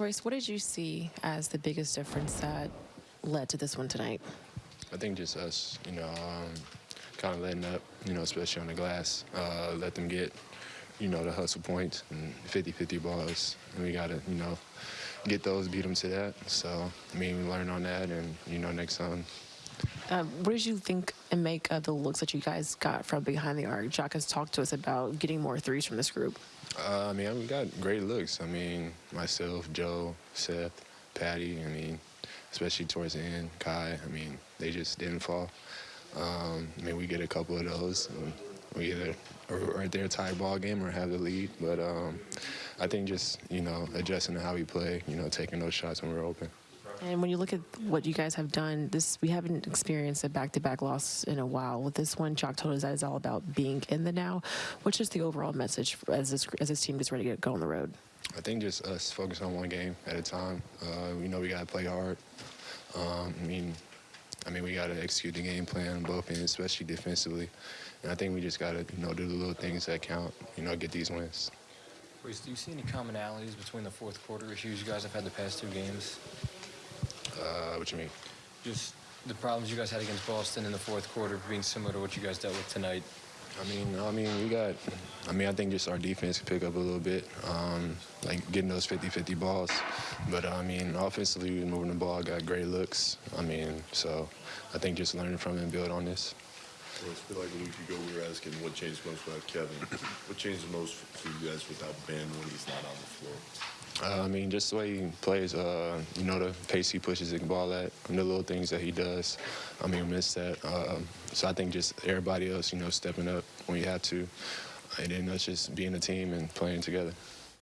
Royce, what did you see as the biggest difference that led to this one tonight? I think just us, you know, um, kind of letting up, you know, especially on the glass, uh, let them get, you know, the hustle points and 50-50 balls, and we got to, you know, get those, beat them to that. So, I mean, we learn on that, and you know, next time. Um, what did you think and make of the looks that you guys got from behind the arc? Jacque has talked to us about getting more threes from this group. Uh, I mean, we got great looks. I mean, myself, Joe, Seth, Patty. I mean, especially towards the end, Kai. I mean, they just didn't fall. Um, I mean, we get a couple of those. We either are right there tie ball game or have the lead. But um, I think just you know adjusting to how we play. You know, taking those shots when we're open. And when you look at what you guys have done, this we haven't experienced a back-to-back loss in a while. With this one, Jacque told us that it's all about being in the now. What's just the overall message as this as this team gets ready to go on the road? I think just us focus on one game at a time. Uh, we know we got to play hard. Um, I mean, I mean we got to execute the game plan on both ends, especially defensively. And I think we just got to you know do the little things that count. You know, get these wins. Royce, do you see any commonalities between the fourth quarter issues you guys have had the past two games? Uh, what you mean? Just the problems you guys had against Boston in the fourth quarter being similar to what you guys dealt with tonight. I mean, I mean, we got. I mean, I think just our defense can pick up a little bit, um, like getting those 50-50 balls. But I mean, offensively, we moving the ball, got great looks. I mean, so I think just learning from it and build on this. Well, it's been like a week ago we were asking what changed most without Kevin. what changed the most for you guys without Ben when he's not on the floor? Uh, I mean, just the way he plays, uh, you know, the pace he pushes the ball at, and the little things that he does. I mean, miss that. Uh, so I think just everybody else, you know, stepping up when you have to, and then us just being a team and playing together.